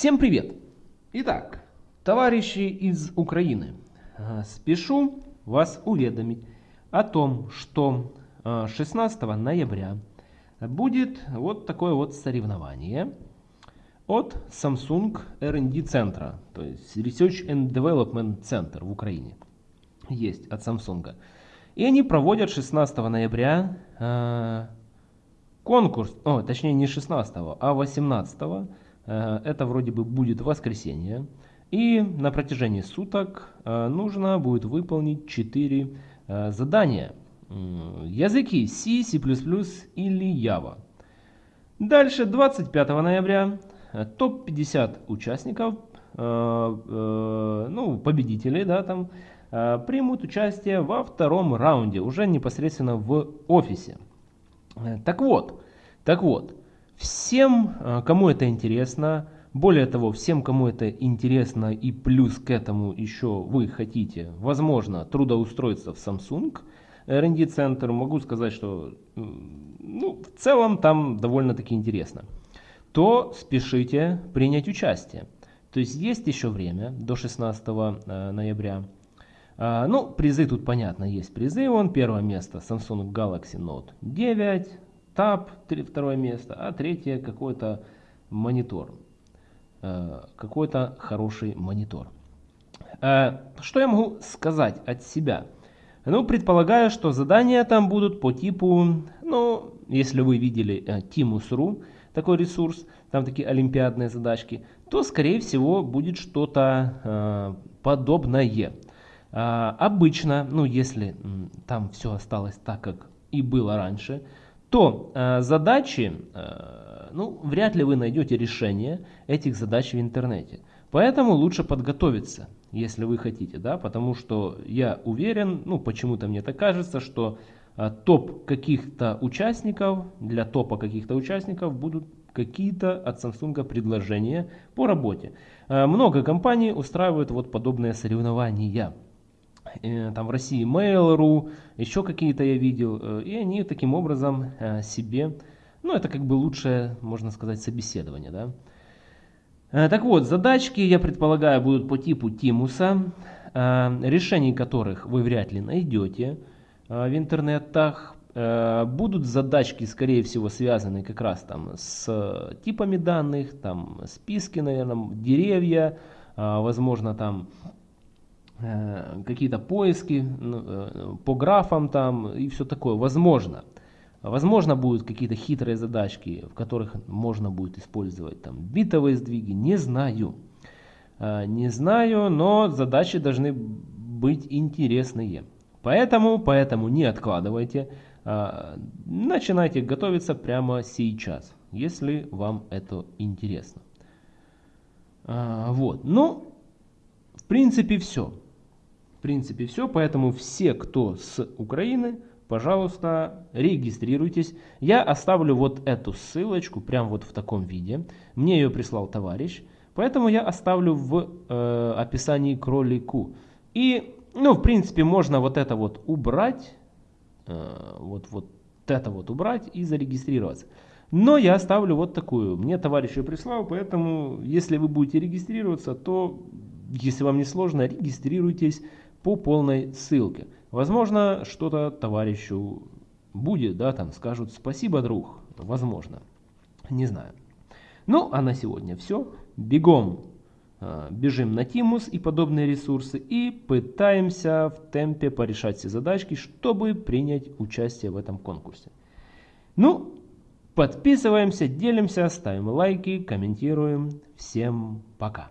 Всем привет! Итак, товарищи из Украины, э, спешу вас уведомить о том, что 16 э, ноября будет вот такое вот соревнование от Samsung R&D центра, то есть Research and Development Center в Украине. Есть от Samsung. И они проводят 16 ноября э, конкурс, о, точнее не 16, а 18 Э, это вроде бы будет воскресенье. И на протяжении суток э, нужно будет выполнить 4 э, задания. Языки C, C++ или Java. Дальше 25 ноября топ-50 участников, ну, победителей, да, там, примут участие во втором раунде, уже непосредственно в офисе. Так вот, так вот, Всем, э, кому это интересно, более того, всем, кому это интересно и плюс к этому еще вы хотите, возможно, трудоустроиться в Samsung R&D центр, могу сказать, что ну, в целом там довольно-таки интересно, то спешите принять участие. То есть есть еще время до 16 э, ноября. А, ну, призы тут понятно, есть призы. Вон первое место Samsung Galaxy Note 9, Tab, второе место, а третье какой-то монитор. Э, какой-то хороший монитор. Э, что я могу сказать от себя? Ну, предполагаю, что задания там будут по типу, ну, если вы видели э, Timus.ru, такой ресурс, там такие олимпиадные задачки, то, скорее всего, будет что-то подобное. Обычно, ну, если там все осталось так, как и было раньше, то э, задачи, э, ну, вряд ли вы найдете решение этих задач в интернете. Поэтому лучше подготовиться, если вы хотите, да, потому что я уверен, ну, почему-то мне так кажется, что э, топ каких-то участников, для топа каких-то участников будут какие-то от Samsung предложения по работе. Э, много компаний устраивают вот подобные соревнования. Э, там в России Mail.ru, еще какие-то я видел, э, и они таким образом э, себе, ну это как бы лучшее, можно сказать, собеседование, да. Так вот, задачки, я предполагаю, будут по типу Тимуса, решений которых вы вряд ли найдете в интернетах. Будут задачки, скорее всего, связаны как раз там с типами данных, там списки, наверное, деревья, возможно, там какие-то поиски ну, э, по графам там и все такое. Возможно. Возможно, будут какие-то хитрые задачки, в которых можно будет использовать там битовые сдвиги. Не знаю. Э, не знаю, но задачи должны быть интересные. Поэтому, поэтому не откладывайте. Начинайте готовиться прямо сейчас, если вам это интересно. Вот. Ну, в принципе, все. В принципе все, поэтому все, кто с Украины, пожалуйста, регистрируйтесь. Я оставлю вот эту ссылочку прямо вот в таком виде. Мне ее прислал товарищ, поэтому я оставлю в э, описании к ролику. И, ну, в принципе, можно вот это вот убрать, э, вот, вот это вот убрать и зарегистрироваться. Но я оставлю вот такую. Мне товарищ ее прислал, поэтому, если вы будете регистрироваться, то, если вам не сложно, регистрируйтесь по полной ссылке. Возможно, что-то товарищу будет, да, там скажут спасибо, друг, возможно, не знаю. Ну, а на сегодня все. Бегом э, бежим на Тимус и подобные ресурсы и пытаемся в темпе порешать все задачки, чтобы принять участие в этом конкурсе. Ну, подписываемся, делимся, ставим лайки, комментируем. Всем пока!